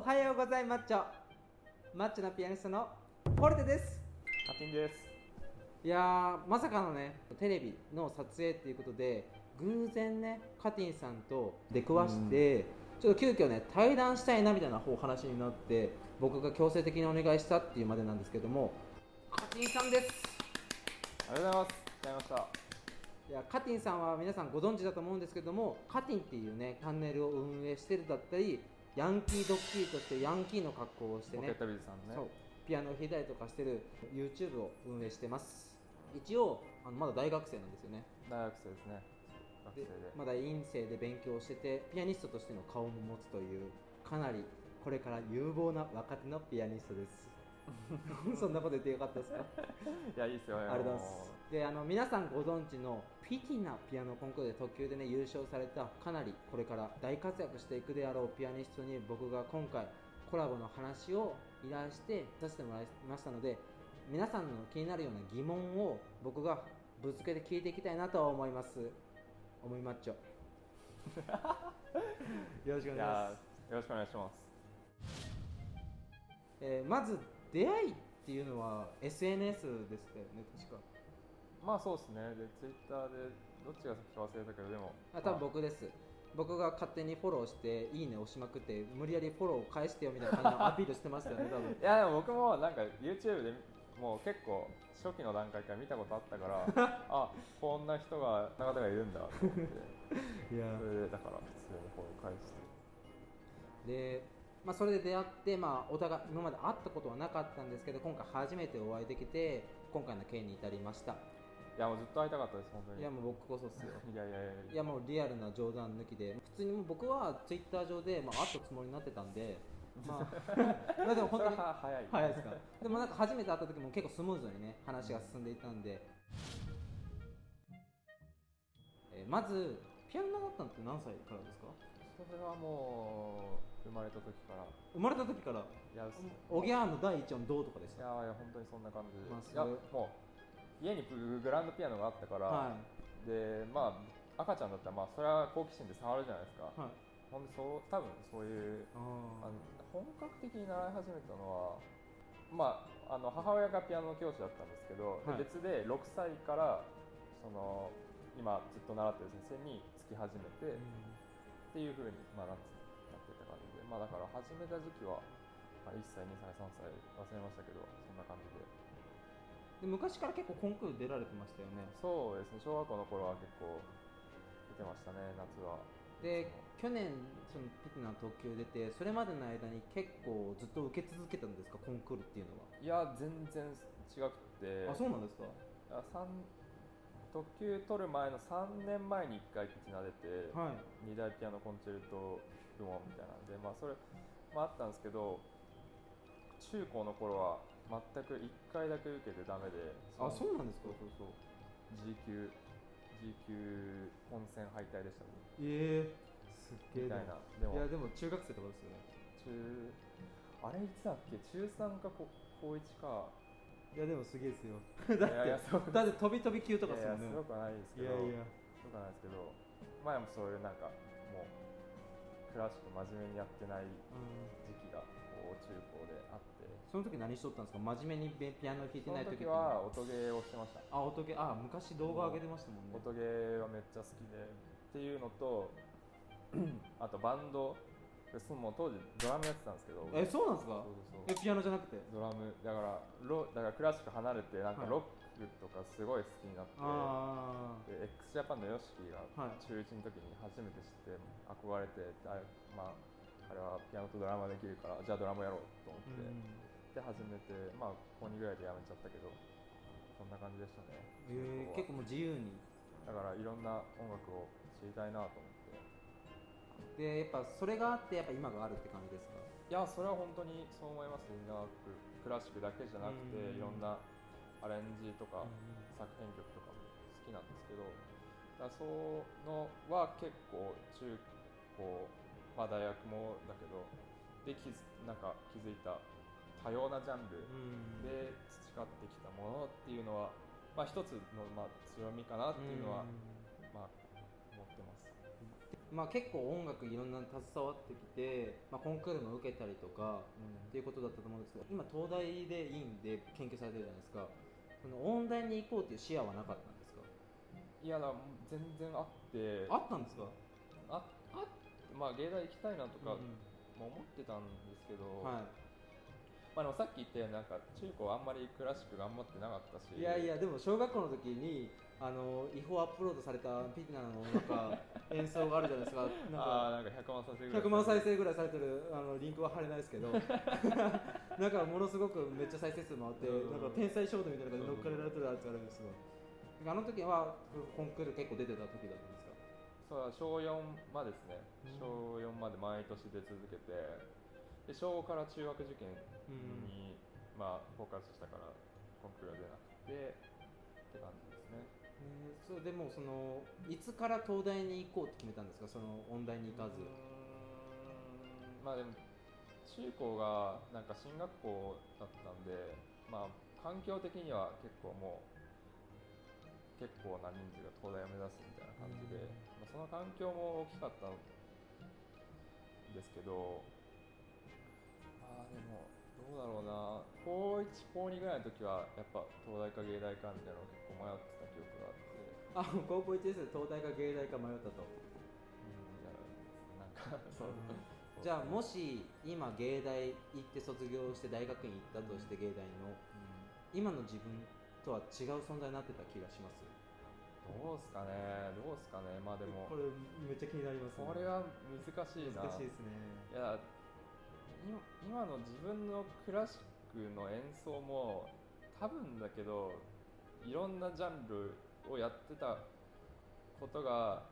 おはようございマッチョマッチョなピアニストのポルテです。カティンです。いやーまさかのねテレビの撮影っていうことで偶然ねカティンさんと出くわして、ちょっと急遽ね対談したいなみたいなお話になって僕が強制的にお願いしたっていうまでなんですけどもカティンさんです。ありがとうございます。来ちゃいました。いやカティンさんは皆さんご存知だと思うんですけどもカティンっていうねチャンネルを運営してるだったりヤンキードッキリとしてヤンキーの格好をしてね。ポケットビズさんね。そう。ピアノを弾いたりとかしてる YouTube を運営してます。一応あのまだ大学生なんですよね。大学生ですね。学生でで。まだ院生で勉強しててピアニストとしての顔も持つというかなりこれから有望な若手のピアニストです そんなこと言ってよかったですか？いやいいですよ。ありがとうございます。であの皆さんご存知のピティなピアノコンクールで特級でね優勝されたかなりこれから大活躍していくであろうピアニストに僕が今回コラボの話を依頼してさせてもらいましたので皆さんの気になるような疑問を僕がぶつけて聞いていきたいなとは思います。思いマッチョよろしくお願いします。よろしくお願いします。えーまず出会いっていうのは SNS ですよね確か。まあそうですね。でツイッターでどっちが先か忘れたけどでもあ多分僕です。僕が勝手にフォローしていいね押しまくって無理やりフォローを返してよみたいな感じのアピールしてましたよね多分。いやでも僕もなんか YouTube でもう結構初期の段階から見たことあったから あこんな人がこんな方がいるんだと思って。いやそれでだから普通にフォロー返して。で、まあ、それで出会って、まあ、お互い今まで会ったことはなかったんですけど今回初めてお会いできて今回の件に至りました。いやもうずっと会いたかったです本当に。いやもう僕こそっすよ。いやいやいやいや。もうリアルな冗談抜きで普通に僕はツイッター上で、まあ、会ったつもりになってたんで まあまあでも本当に 早い。早いですか。でもなんか初めて会った時も結構スムーズにね話が進んでいたんで、えーまずピアノ習ったのって何歳からですか？それはもう生まれた時から。生まれた時から？いやすおぎゃーの第一音どうとかでしいたやいや本当にそんな感じで、まあいやもう家にグランドピアノがあったから、はでまあ赤ちゃんだったらまあそれは好奇心で触るじゃないですか、はい。ほんでそう多分そういうああの本格的に習い始めたのはまああの母親がピアノ教師だったんですけど、ではい。別で6歳からその今ずっと習ってる先生につき始めて、ーっていうふうに、まあ、なってなってた感じで、まあ、だから始めた時期は、まあ、1歳、2歳、3歳忘れましたけど、そんな感じで、で昔から結構コンクール出られてましたよね。そうですね、小学校の頃は結構出てましたね、夏は。で去年そのピティナの特急出てそれまでの間に結構ずっと受け続けたんですか？コンクールっていうのいや、全然違くて、はあそうなんですか？特急取る前の3年前に1回ピティナ出て、はい。二大ピアノコンチェルト部門みたいなんで、まあ、それもあったんですけど、中高の頃は全く1回だけ受けてダメで、あそうなんですか？そうそう。G 級 G 級本戦敗退でしたね。ええすっげえ。みたいな。でもいやでも中学生とかですよね。中あれいつだっけ？中3か高高1かいやでもすげえですよ。いやいやそうだって飛び飛び級とかすもんねやいやすごくはないですけど。いやいや。すごくはないですけど前もそういうなんかもうクラシック真面目にやってないうん時期がこう中高であって。その時何しとったんですか？真面目にピアノ弾いてそのない時って時は音ゲーをしてました。あ音ゲーあ昔動画上げてましたもんね。音ゲーはめっちゃ好きで。っていうのと あとバンドそのもう当時ドラムやってたんですけど。えそうなんですか？えピアノじゃなくて？ドラム。だからロだからクラシック離れてなんかはい。ロックとかすごい好きになって、あで x ジャパンの YOSHIKI がはい。中1の時に初めて知って憧れてあまああれはピアノとドラムができるからじゃあドラムやろうと思あって、で始めてまあ高2ぐらいでやめちゃったけどそんな感じでしたね、えー、結構もう自由に。だからいろんな音楽を知りたいなと思ってでやっぱそれがあってやっぱ今があるって感じですか？いやそれは本当にそう思います。長くクラシックだけじゃなくてうん。いろんなアレンジとかうん作編曲とかも好きなんですけどだそのは結構中高まあ大学もだけどで気づなんか気づいた多様なジャンルうん。で培ってきたものっていうのは、まあ、一つのまあ強みかなっていうのは、まあ、思ってまあ、結構音楽いろんなの携わってきて、まあ、コンクールも受けたりとかっていうことだったと思うんですけど今東大で院で研究されてるじゃないですか。その音大に行こうっていう視野はなかったんですか？いやだ全然あって。あったんですか？ああまあ芸大行きたいなとか、うんまあ思ってたんですけど、はまあ、でもさっき言ったようになんか中高あんまりクラシック頑張ってなかったしい、いやいやでも小学校の時にあの違法アップロードされたピティナのなんか 演奏があるじゃないですか。なんあかあなんか100万再生ぐらい100万再生ぐらいされてるあのリンクは貼れないですけど なんかものすごくめっちゃ再生数もあってうん。なんか天才衝動みたいなのが乗っかれられてるやつがあるんですよ。あの時はコンクール結構出てた時だったんですか？そう小4までですね、うん小4まで毎年出続けてで小5から中学受験うん。に、まあフォーカスしたからコンクールは出なくてって感じですね。えー。それでもうそのいつから東大に行こうって決めたんですか？その音大に行かず。まあでも中高がなんか進学校だったんでまあ環境的には結構もう結構な人数が東大を目指すみたいな感じで、まあ、その環境も大きかったんですけどどうだろうな。高1高2ぐらいの時はやっぱ東大か芸大かみたいなのを結構迷ってた記憶があって。あ高校1年生で東大か芸大か迷ったと。うんいやなんか そう、じゃあもし今芸大行って卒業して大学院行ったとして芸大の今の自分とは違う存在になってた気がします？どうすかね。どうすかね。まあでもこれめっちゃ気になりますね。これは難しいな。難しいですね。いや今今の自分のクラシックの演奏も多分だけどいろんなジャンルをやってたことが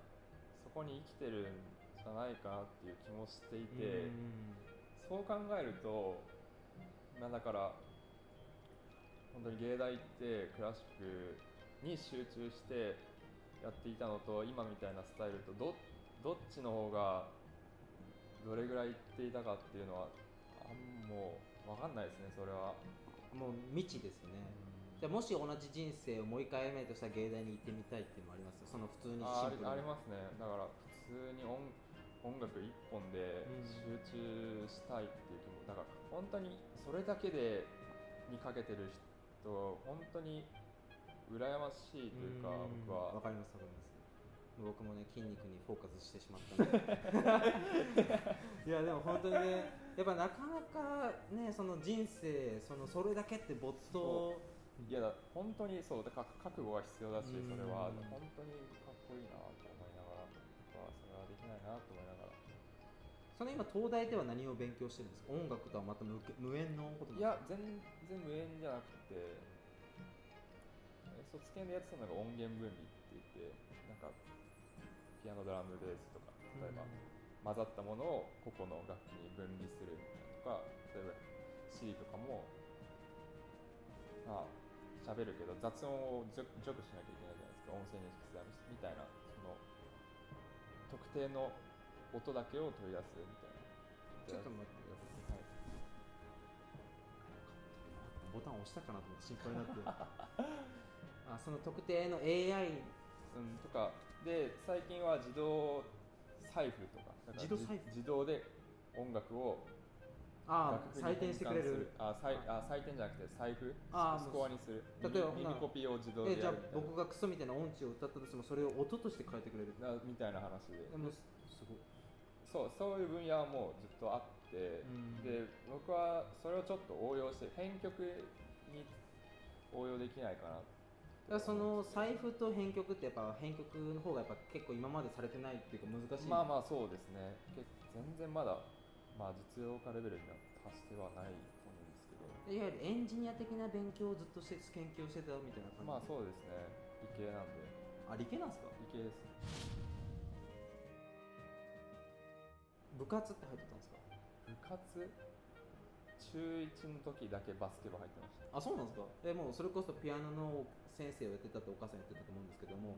そこに生きてるんじゃないかなっていう気もしていて、そう考えると、まあ、だから本当に芸大行ってクラシックに集中してやっていたのと今みたいなスタイルとどどっちの方がどれぐらい行っていたかっていうのはあんもう分かんないですねそれは。もう未知ですね。じゃあもし同じ人生をもう一回歩めるとしたら芸大に行ってみたいっていうのもあります？その普通にあありシンプルに。ありますね。だから普通に音音楽一本でうん集中したいっていう気もだから本当にそれだけでにかけてる人本当に羨ましいというかうん。僕は。わかりますわかります僕もね筋肉にフォーカスしてしまったんで。いやでも本当にねやっぱなかなかねその人生そのそれだけって没頭。いやだ本当にそう。だから覚悟が必要だしうん。それは。本当にかっこいいなと思いながら。それはできないなと思いながら。その今東大では何を勉強してるんですか？音楽とはまた無無縁のこといや全然無縁じゃなくて。え卒検でやってたのが音源分離って言ってピアノドラムベースとか例えば混ざったものを個々の楽器に分離するみたいなとか例えば C とかもまあ喋るけど雑音を除除去しなきゃいけないじゃないですか。音声認識するみたいなその特定の音だけを取り出すみたいな。ちょっと待ってください。はい。ボタン押したかなと思って心配になって。あその特定の AI うん、とかで最近は自動財布とか自動財布？じ自動で音楽をあ採点してくれる。あさいあ採点じゃなくて財布？あスコアにする。例えば耳耳コピーを自動でえじゃあ僕がクソみたいな音痴を歌ったとしてもそれを音として変えてくれる？なみたいな話で。でもすごい。そうそういう分野はもうずっとあって、うん。で僕はそれをちょっと応用して編曲に応用できないかなだからその財布と編曲ってやっぱ編曲の方がやっぱ結構今までされてないっていうか難しい。まあまあそうですね。け全然まだ、まあ、実用化レベルには達してはないと思うんですけど。いわゆるエンジニア的な勉強をずっとして研究をしてたみたいな感じ？まあそうですね。理系なんで。あ理系なんですか？理系です。部活って入ってたんですか？部活？中1の時だけバスケ部入ってました。あそうなんですか？えもうそれこそピアノの先生をやってたってお母さん言ってたと思うんですけども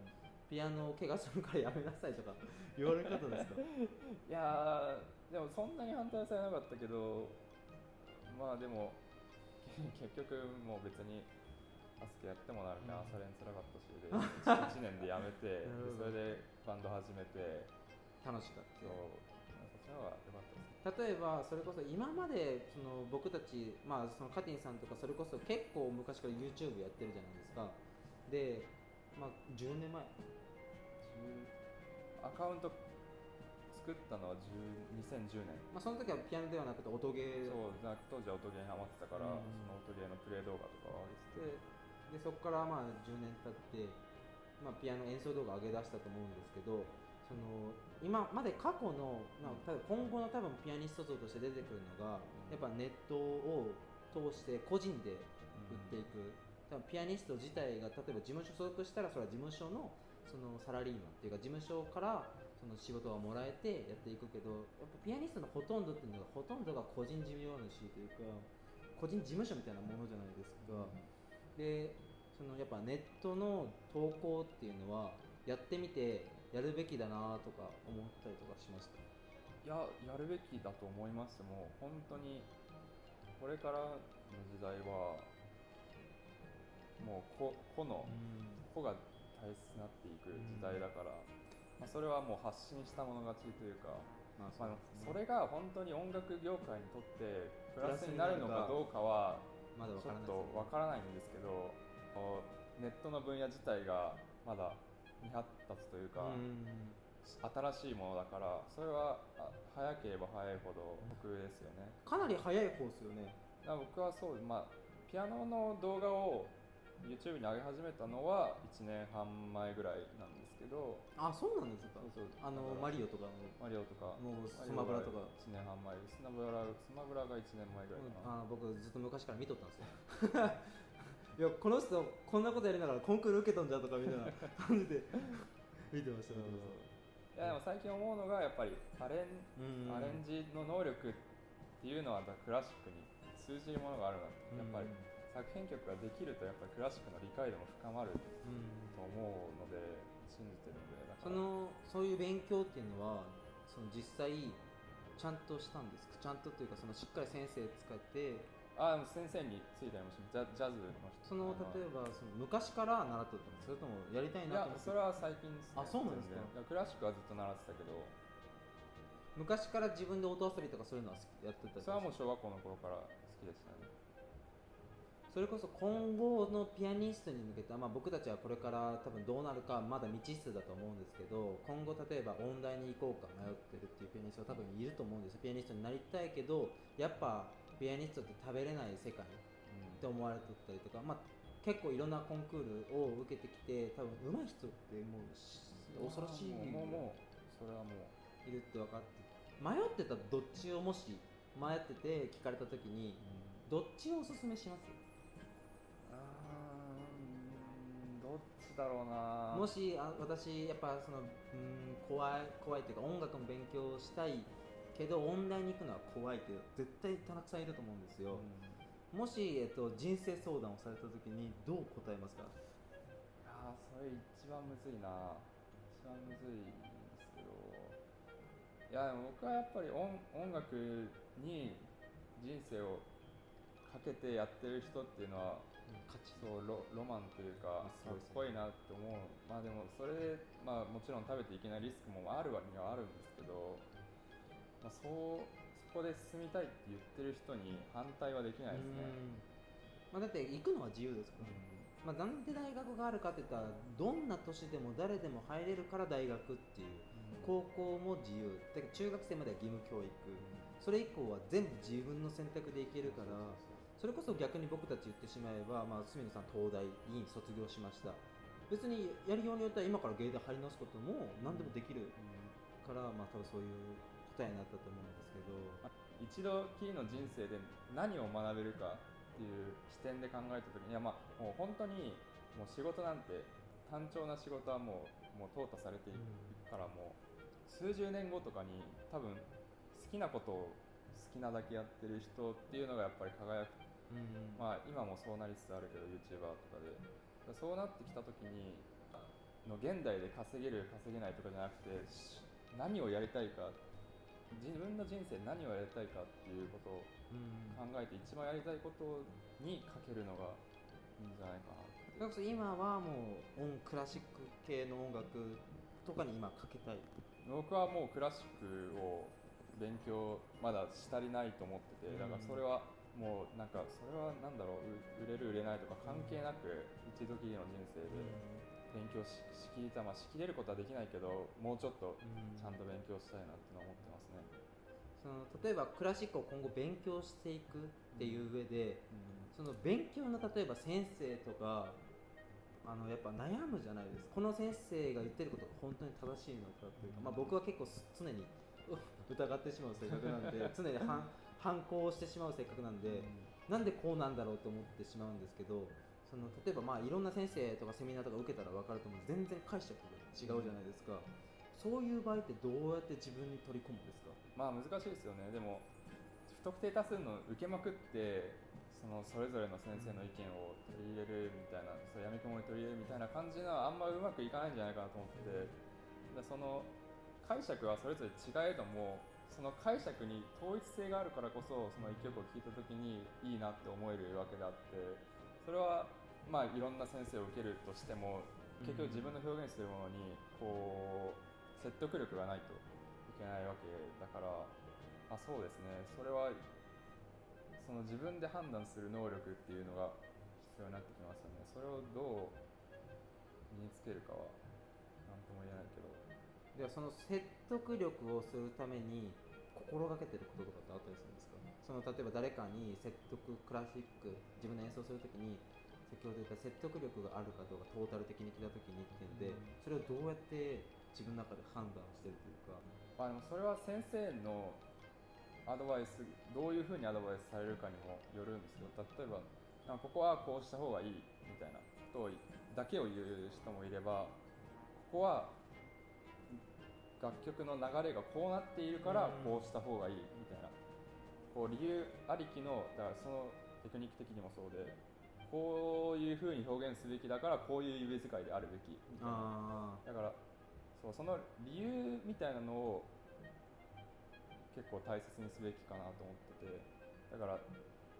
ピアノを怪我するからやめなさいとか 言われ方ですか？いやーでもそんなに反対されなかったけどまあでも 結局もう別にバスケやってもなるから朝練つらかったしで 1, 年でやめてそれでバンド始めて楽しかった。そうそ例えばそれこそ今までその僕たち、まあ、そのカティンさんとかそれこそ結構昔から YouTube やってるじゃないですか。で、まあ、10年前。10アカウント作ったのは10 2010年。まあ、その時はピアノではなくて音ゲー。そうな当時は音ゲーにハマってたから、うんその音ゲーのプレイ動画とかを上げてででそこからまあ10年経って、まあ、ピアノ演奏動画上げ出したと思うんですけどその今まで過去の、まあ、今後の多分ピアニスト像として出てくるのがやっぱネットを通して個人で売っていく、多分ピアニスト自体が例えば事務所所属したらそれは事務所のそのサラリーマンっていうか事務所からその仕事がもらえてやっていくけどやっぱピアニストのほとんどっていうのがほとんどが個人事業主というか個人事務所みたいなものじゃないですか。でそのやっぱネットの投稿っていうのはやってみてやるべきだなとか思ったりとかしましたいややるべきだと思います。もう本当にこれからの時代はもう個個の個が大切になっていく時代だから、まあ、それはもう発信したもの勝ちというか、まあまあ、それれが本当に音楽業界にとってプラスになるのかどうかはちょっとわからないんですけどネットの分野自体がまだ未発達というか、うん。新しいものだからそれはあ早ければ早いほど得ですよね。かなり早い方ですよね。僕はそうまあピアノの動画を YouTube に上げ始めたのは1年半前ぐらいなんですけどあそうなんですか。あのマリオとかの。マリオとかもうスマブラとか。1年半前スマブラスマブラが1年前ぐらいかな、あ僕ずっと昔から見とったんですよ いやこの人こんなことやりながらコンクール受けとんじゃとかみたいな感じで見てました。ねいやでも最近思うのがやっぱりアレンうん。アレンジの能力っていうのはクラシックに通じるものがあるなってやっぱり作品曲ができるとやっぱりクラシックの理解度も深まるうん。と思うので信じてるのでだから。そのそういう勉強っていうのはその実際ちゃんとしたんですか？ちゃんとというかそのしっかり先生使ってあ先生についたりもしジャジャズの人。そのあ例えばその昔から習っとったんですそれともやりたいいなと思ってやそれは最近です、あそうなんですか全然クラシックはずっと習ってたけど。昔から自分で音遊びとかそういうのは好きやってたりそれはもう小学校の頃から好きでしたね。それこそ今後のピアニストに向けて、まあ、僕たちはこれから多分どうなるかまだ未知数だと思うんですけど今後例えば音大に行こうか迷ってるっていうピアニストは多分いると思うんですピアニストになりたいけどやっぱピアニストって食べれない世界って思われてたりとか、まあ、結構いろんなコンクールを受けてきて多分上手い人ってもうし恐ろしいもうもそれはもういるって分かって迷ってたらどっちをもし迷ってて聞かれた時にどっちをおすすめします？どっちだろうな。もしあ私やっぱそのうん怖い怖いっていうか音楽の勉強したいけど音大に行くのは怖いって絶対たくさんいると思うんですよ、もし、えっと、人生相談をされた時にどう答えますか？ああそれ一番むずいな。一番むずいんですけど。いやでも僕はやっぱり音音楽に人生をかけてやってる人っていうのは価値。そうロロマンというかあかっこいいなって思う。まあでもそれで、まあ、もちろん食べていけないリスクもあるわにはあるんですけど、まあ、そうそこで進みたいって言ってる人に反対はできないですね。うん。まあ、だって行くのは自由ですから、まあ、なんで大学があるかって言ったらどんな年でも誰でも入れるから大学っていう高校も自由。だけど中学生までは義務教育。それ以降は全部自分の選択でいけるからそれこそ逆に僕たち言ってしまえば、まあ、隅野さん東大院卒業しました。別にやりようによっては今から芸大入り直すことも何でもできるから、まあ多分そういう答えになったと思うんですけど一度きりの人生で何を学べるかっていう視点で考えた時にいやまあもう本当にもう仕事なんて単調な仕事はもうもう淘汰されていくからもう数十年後とかに多分好きなことを好きなだけやってる人っていうのがやっぱり輝く。うんまあ今もそうなりつつあるけど YouTuber とかで。だからそうなってきた時にの現代で稼げる稼げないとかじゃなくてし何をやりたいか自分の人生何をやりたいかっていうことをうん。考えて一番やりたいことにかけるのがいいんじゃないかなって。今はもう音クラシック系の音楽とかに今かけたい？僕はもうクラシックを勉強まだし足りないと思っててだからそれはもうなんかそれはなんだろうう売れる売れないとか関係なく一度きりの人生で勉強ししきりたまあしきれることはできないけどもうちょっとちゃんと勉強したいなって思ってますね。その例えばクラシックを今後勉強していくっていう上で、その勉強の例えば先生とかあのやっぱ悩むじゃないですか。この先生が言ってることが本当に正しいのかっていうか、まあ、僕は結構す常にう疑ってしまう性格なんで 常に反反抗してしまう性格なんで、なんでこうなんだろうと思ってしまうんですけどその例えばまあいろんな先生とかセミナーとか受けたら分かると思うんです。全然解釈が違うじゃないですか、そういう場合ってどうやって自分に取り込むんですか？まあ難しいですよね。でも不特定多数の受けまくってそのそれぞれの先生の意見を取り入れるみたいなそうやみくもに取り入れるみたいな感じのはあんまうまくいかないんじゃないかなと思っててでその解釈はそれぞれ違えどもその解釈に統一性があるからこそその一曲を聴いた時にいいなって思えるわけであってそれはまあいろんな先生を受けるとしても結局自分の表現するものにこう説得力がないといけないわけだからあそうですね。それはその自分で判断する能力っていうのが必要になってきますよね。それをどう身につけるかは何とも言えないけど。ではその説得力をするために心がけてることとかってあったりするんですか？その例えば誰かに説得クラシック自分の演奏するときに先ほど言った説得力があるかどうかトータル的に聞いたときにっていうのでそれをどうやって自分の中で判断してるというか。まあでもそれは先生のアドバイスどういうふうにアドバイスされるかにもよるんですけど例えばあここはこうした方がいいみたいなことをだけを言う人もいればここは楽曲の流れがこうなっているからこうした方がいいみたいな。こう理由ありきのだからそのテクニック的にもそうでこういうふうに表現すべきだからこういう指使いであるべきみたいな。あだからそうその理由みたいなのを結構大切にすべきかなと思っててだから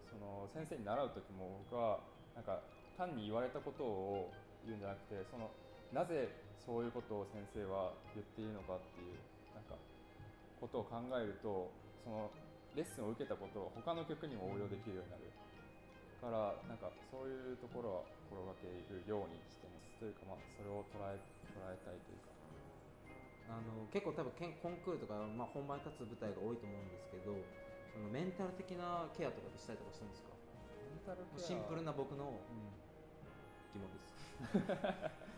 その先生に習う時も僕はなんか単に言われたことを言うんじゃなくてそのなぜそういうことを先生は言っているのかっていうなんかことを考えるとそのレッスンを受けたことを他の曲にも応用できるようになるからなんかそういうところは心がけるようにしてます。というかまあそれを捉え捉えたいというか。あの結構多分けんコンクールとか、まあ、本番に立つ舞台が多いと思うんですけどそのメンタル的なケアとかってしたりとかしてるんですか？メンタルシンプルな僕のうん疑問です。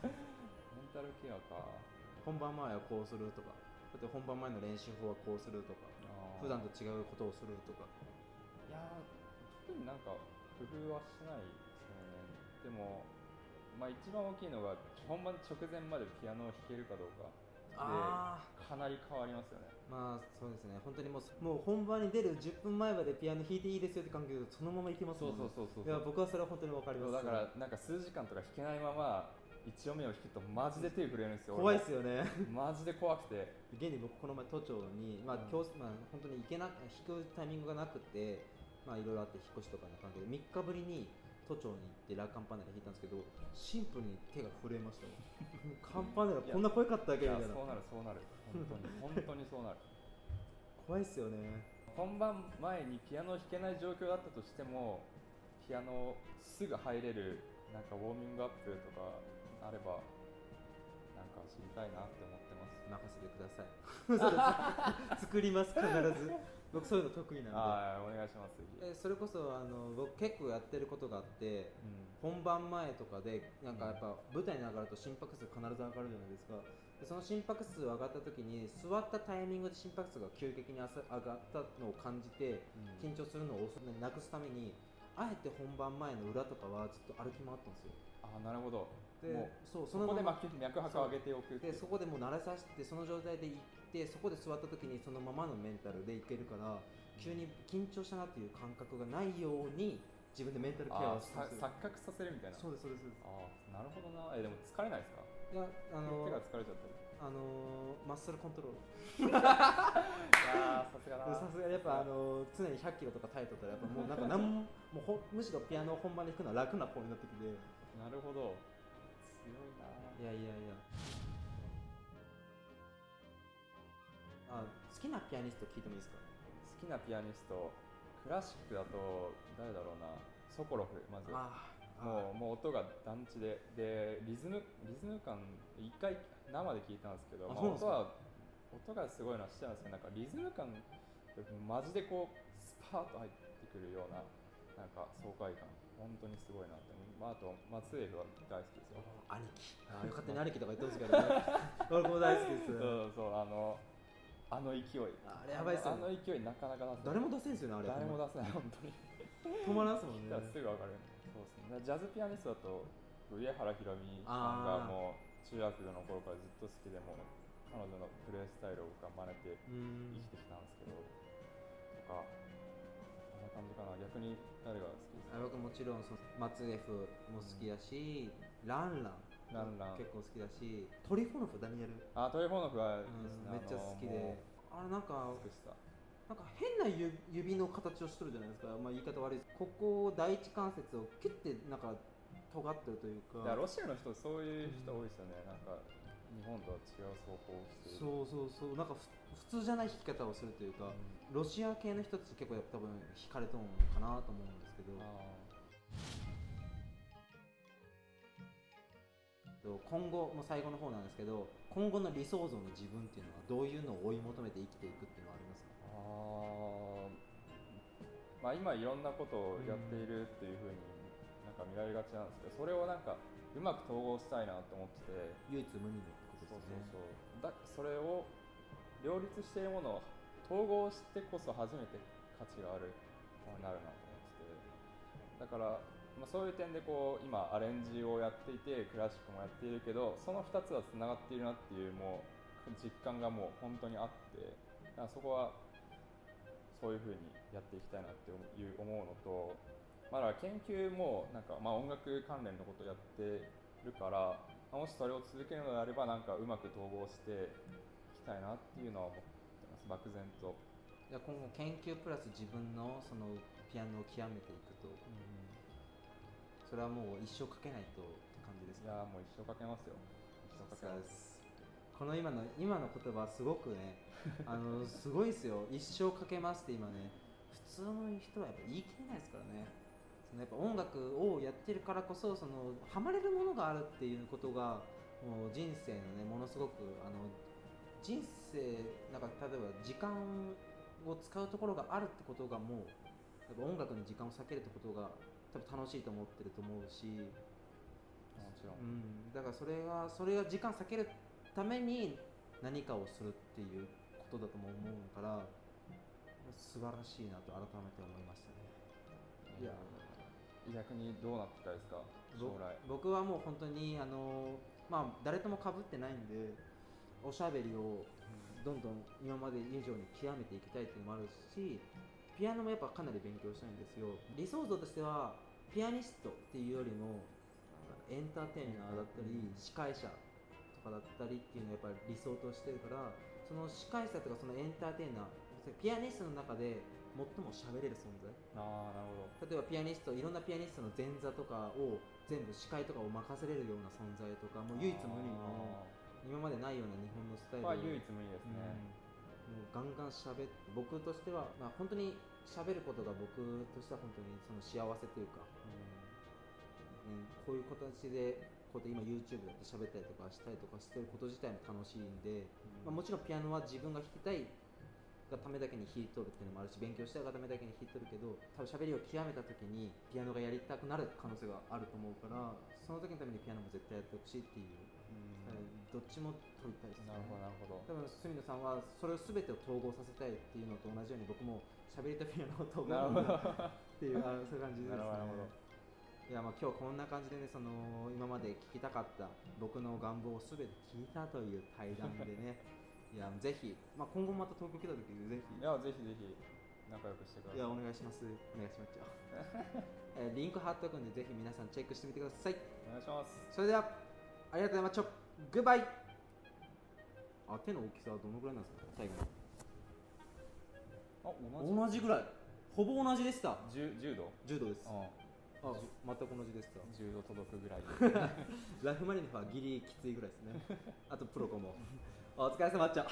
メンタルケアか。本番前はこうするとかだって本番前の練習法はこうするとか普段と違うことをするとか。いやー特になんか工夫はしないですよね。でもまあ一番大きいのが本番直前までピアノを弾けるかどうか。あかなり変わりますよね。まあそうですね。本当にもうもう本番に出る10分前までピアノ弾いていいですよって関係でそのままいけますもんね。そうそういや僕はそれは本当に分かります。だからなんか数時間とか弾けないまま一音目を弾くとマジで手震えるんですよ怖いですよね。マジで怖くて。現に僕この前都庁に、まあうん。教室まあ、本当に行けな弾くタイミングがなくてまあいろいろあって引っ越しとかの関係で3日ぶりに都庁に行ってラカンパネラ弾いたんですけどシンプルに手が震えましたもん。カンパネラこんな怖かったっいけみたいな。やそうなるそうなる。本当に本当にそうなる。怖いっすよね。本番前にピアノを弾けない状況だったとしてもピアノすぐ入れるなんかウォーミングアップとかあればなんか知りたいなって思ってます。任せてください。作ります必ず僕そういうの得意なんで。お願いします。えそれこそあの僕結構やってることがあってうん。本番前とかでなんかやっぱ舞台に上がると心拍数必ず上がるじゃないですか。でその心拍数上がった時に座ったタイミングで心拍数が急激にあさ上がったのを感じて緊張するのを遅なくすためにあえて本番前の裏とかはずっと歩き回ったんですよ。ああなるほど。でもうそうそこで脈脈拍を上げておくでそこでもう慣れさせてその状態で行ってそこで座った時にそのままのメンタルでいけるから急に緊張したなっていう感覚がないように自分でメンタルケアをすよさ錯覚させるみたいな。そうですそうです。ああなるほどな。えでも疲れないですか？いやあの手が疲れちゃったり。あのマッスルコントロール。いやーさすがだ。なさすが。にやっぱあの常に100キロとか耐えとったらやっぱもう なんかなんももうほむしろピアノを本番で弾くのは楽な方になってきて。いなるほど。強いな。やいやいやきなピアニスト聞いてもいいですか？好きなピアニストクラシックだと誰だろうな？ソコロフまずあもうもう音が団地で。でリズムリズム感一回生で聞いたんですけど、あまあ音は音がすごいのは知ってたんですけどなんかリズム感マジでこうスパーッと入ってくるようななんか爽快感。本当にすごいなって。まあ、あと松江は大好きですよ。兄貴。あーよかったね。兄貴とか言ってほしいからね。俺も大好きです。そうそうあのあの勢い。あれやばいっすよあのね勢いなかなか出せない。誰も出せんすよねあれ。誰も出せない本当に。止まらんすもんね。すぐ分かる。そうですね。ジャズピアニストだと上原ひろみさんがもう中学の頃からずっと好きでもう彼女のプレースタイルを僕は真似てうん。生きてきたんですけどとかこんな感じかな。逆に誰が好きですか？あ僕もちろんその松 F も好きだし、ランランランラン結構好きだしトリフォノフダニエル、あトイフォーノフはね、んめっちゃ好きで。あれなんかなんか変な指指の形をしてるじゃないですか、まあ、言い方悪いです。ここ第一関節をキュッてなんか尖ってるというか。いやロシアの人そういう人多いですよね、なんか日本とは違う走行をしている。そうそうそう。なんかふ普通じゃない弾き方をするというか、ロシア系の人たち結構多分惹かれとんのかなと思うんですけど今後もう最後の方なんですけど今後の理想像の自分っていうのはどういうのを追い求めて生きていくっていうのはありますか？あーまあ今いろんなことをやっているっていうふうになんか見られがちなんですけどそれをなんかうまく統合したいなと思ってて。唯一無二のってことですね。そうそうだそれを両立しているものを統合してこそ初めて価値があるなるなと思ってて。だから、まあ、そういう点でこう今アレンジをやっていてクラシックもやっているけどその2つはつながっているなっていうもう実感がもう本当にあってだからそこはそういうふうにやっていきたいなっていう思うのと、ま、だ研究もなんか、まあ、音楽関連のことやってるから、もしそれを続けるのであればなんかうまく統合していきたいなっていうのは思ってます漠然と、じゃ今後研究プラス自分のそのピアノを極めていくとそれはもう一生かけないとって感じですか？いやーもう一生かけますよ。一生かけます。この今の今の言葉すごくね あのすごいですよ。一生かけますって今ね普通の人はやっぱ言い切れないですからね。そのやっぱ音楽をやってるからこそそのハマれるものがあるっていうことがもう人生のねものすごくあの人生なんか例えば時間を使うところがあるってことがもうやっぱ音楽に時間を割けるってことが多分楽しいと思ってると思うし。もちろん、うん、だからそれがそれが時間避けるために何かをするっていうことだとも思うから素晴らしいなと改めて思いましたね。いや逆にどうなっていきたいですか？将来。僕はもう本当にあのまあ誰とも被ってないんでおしゃべりをどんどん今まで以上に極めていきたいっていうのもあるしピアノもやっぱかなり勉強したいんですよ。理想像としてはピアニストっていうよりもエンターテイナーだったり司会者とかだったりっていうのをやっぱり理想としてるからその司会者とかそのエンターテイナーピアニストの中で最も喋れる存在。ああなるほど。例えばピアニストいろんなピアニストの前座とかを全部司会とかを任せれるような存在とかもう唯一無二の今までないような日本のスタイル。をまあ唯一無二ですね、もうガンガン喋って僕としては、まあ、本当に喋ることが僕としては本当にその幸せというか、うん、こういう形でこうやって今 YouTube だって喋ったりとかしたりとかしてること自体も楽しいんで、まあ、もちろんピアノは自分が弾きたいがためだけに弾いとるっていうのもあるし勉強したいがためだけに弾いとるけど多分喋りを極めた時にピアノがやりたくなる可能性があると思うからその時のためにピアノも絶対やってほしいっていう、どっちも取りたいですねなるほどなるほど。多分角野さんはそれを全てを統合させたいっていうのと同じように僕も喋りとピアノを統なるほ合ど。っていうあのそういう感じですね。いやまあ今日こんな感じでねその今まで聞きたかった僕の願望を全て聞いたという対談でね。いやぜひ、まあ、今後また東京来た時ぜひ。いやぜひぜひ仲良くしてください。いやお願いします。お願いします えーリンク貼っとくんでぜひ皆さんチェックしてみてください。お願いします。それではありがとうございました。グッバイあ手の大きさはどのぐらいなんですか？最後あに同じぐらい。ほぼ同じでした。じゅ10度柔道です。ああ。全く同じでした。10度届くぐらい。で ラフマニノフはギリきついぐらいですね。あとプロコもお疲れ様でした